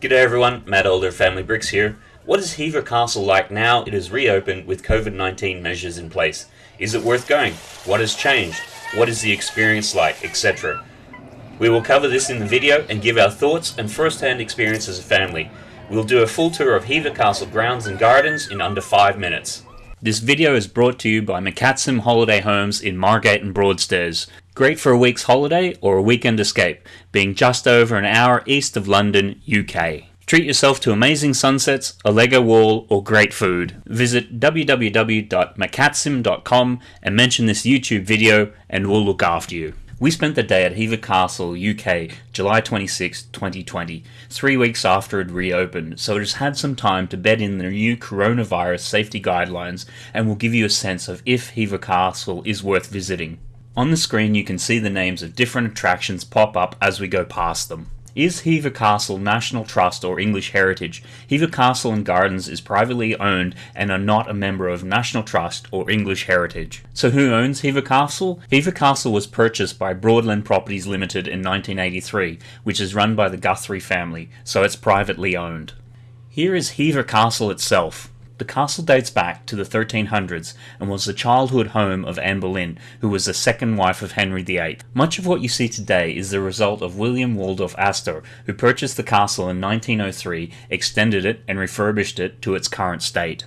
G'day everyone, Matt Older Family Bricks here. What is Hever Castle like now it is reopened with COVID-19 measures in place? Is it worth going? What has changed? What is the experience like, etc. We will cover this in the video and give our thoughts and first-hand experience as a family. We'll do a full tour of Hever Castle grounds and gardens in under 5 minutes. This video is brought to you by McCatsim Holiday Homes in Margate and Broadstairs. Great for a week's holiday or a weekend escape, being just over an hour east of London, UK. Treat yourself to amazing sunsets, a Lego wall, or great food. Visit www.macatsim.com and mention this YouTube video and we'll look after you. We spent the day at Hever Castle, UK, July 26, 2020, three weeks after it reopened, so it has had some time to bed in the new coronavirus safety guidelines and will give you a sense of if Hever Castle is worth visiting. On the screen you can see the names of different attractions pop up as we go past them. Is Hever Castle National Trust or English Heritage? Hever Castle and Gardens is privately owned and are not a member of National Trust or English Heritage. So who owns Hever Castle? Hever Castle was purchased by Broadland Properties Limited in 1983, which is run by the Guthrie family, so it's privately owned. Here is Hever Castle itself. The castle dates back to the 1300s and was the childhood home of Anne Boleyn, who was the second wife of Henry VIII. Much of what you see today is the result of William Waldorf Astor, who purchased the castle in 1903, extended it, and refurbished it to its current state.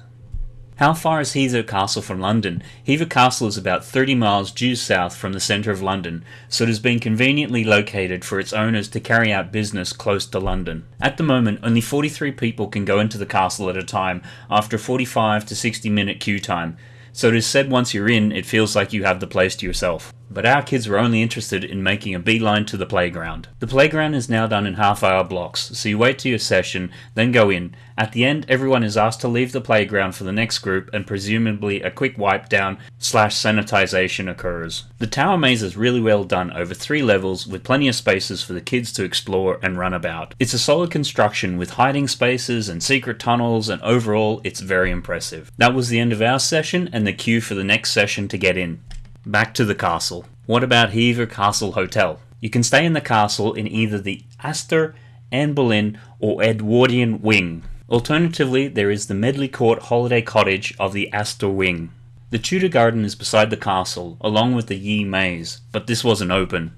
How far is Hever Castle from London? Hever Castle is about 30 miles due south from the centre of London, so it has been conveniently located for its owners to carry out business close to London. At the moment, only 43 people can go into the castle at a time after a 45 to 60 minute queue time, so it is said once you're in, it feels like you have the place to yourself. But our kids were only interested in making a beeline to the playground. The playground is now done in half hour blocks, so you wait to your session, then go in. At the end, everyone is asked to leave the playground for the next group and presumably a quick wipe down slash sanitization occurs. The tower maze is really well done over three levels with plenty of spaces for the kids to explore and run about. It's a solid construction with hiding spaces and secret tunnels and overall it's very impressive. That was the end of our session and the queue for the next session to get in. Back to the castle. What about Hever Castle Hotel? You can stay in the castle in either the Astor, Anne Boleyn, or Edwardian wing. Alternatively, there is the Medley Court Holiday Cottage of the Astor wing. The Tudor Garden is beside the castle, along with the Yew Maze, but this wasn't open.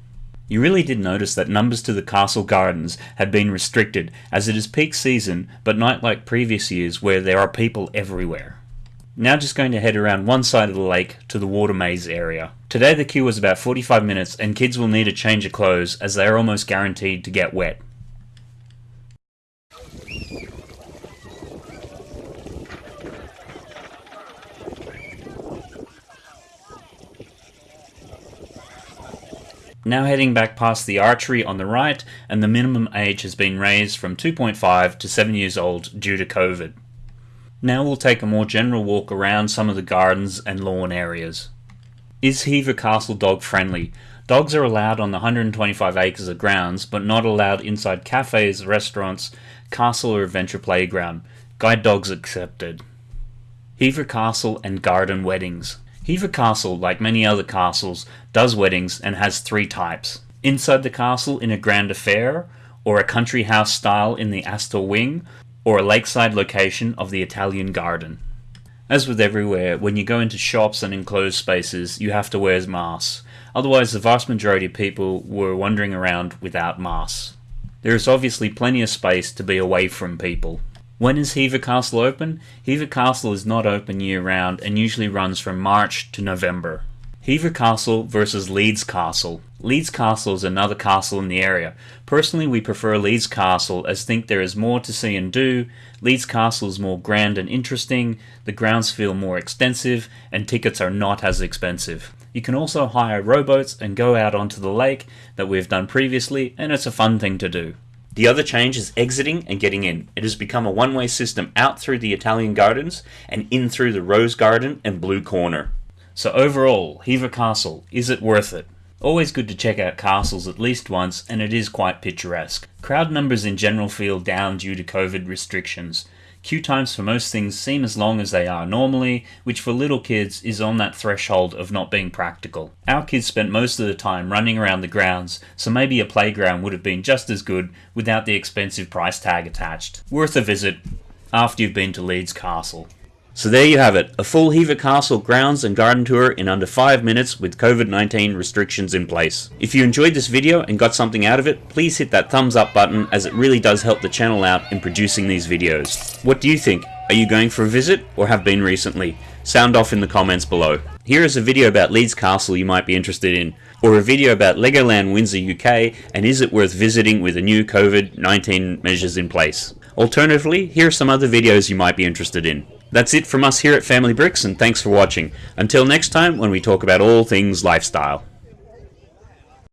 You really did notice that numbers to the castle gardens had been restricted, as it is peak season, but not like previous years where there are people everywhere. Now just going to head around one side of the lake to the water maze area. Today the queue was about 45 minutes and kids will need a change of clothes as they are almost guaranteed to get wet. Now heading back past the archery on the right and the minimum age has been raised from 2.5 to 7 years old due to COVID. Now we'll take a more general walk around some of the gardens and lawn areas. Is Hever Castle dog friendly? Dogs are allowed on the 125 acres of grounds, but not allowed inside cafes, restaurants, castle or adventure playground. Guide dogs accepted. Hever Castle and Garden Weddings. Hever Castle, like many other castles, does weddings and has three types. Inside the castle in a grand affair, or a country house style in the Astor Wing, or a lakeside location of the Italian garden. As with everywhere, when you go into shops and enclosed spaces, you have to wear masks. Otherwise, the vast majority of people were wandering around without masks. There is obviously plenty of space to be away from people. When is Hever Castle open? Hever Castle is not open year round and usually runs from March to November. Hever Castle versus Leeds Castle. Leeds Castle is another castle in the area. Personally, we prefer Leeds Castle as think there is more to see and do. Leeds Castle is more grand and interesting, the grounds feel more extensive, and tickets are not as expensive. You can also hire rowboats and go out onto the lake that we've done previously, and it's a fun thing to do. The other change is exiting and getting in. It has become a one-way system out through the Italian gardens and in through the Rose Garden and Blue Corner. So overall, Hever Castle, is it worth it? Always good to check out castles at least once, and it is quite picturesque. Crowd numbers in general feel down due to COVID restrictions. Queue times for most things seem as long as they are normally, which for little kids is on that threshold of not being practical. Our kids spent most of the time running around the grounds, so maybe a playground would have been just as good without the expensive price tag attached. Worth a visit after you've been to Leeds Castle. So there you have it, a full Hever Castle grounds and garden tour in under 5 minutes with COVID-19 restrictions in place. If you enjoyed this video and got something out of it, please hit that thumbs up button as it really does help the channel out in producing these videos. What do you think? Are you going for a visit or have been recently? Sound off in the comments below. Here is a video about Leeds Castle you might be interested in, or a video about Legoland Windsor UK and is it worth visiting with the new COVID-19 measures in place. Alternatively, here are some other videos you might be interested in. That's it from us here at Family Bricks, and thanks for watching. Until next time, when we talk about all things lifestyle.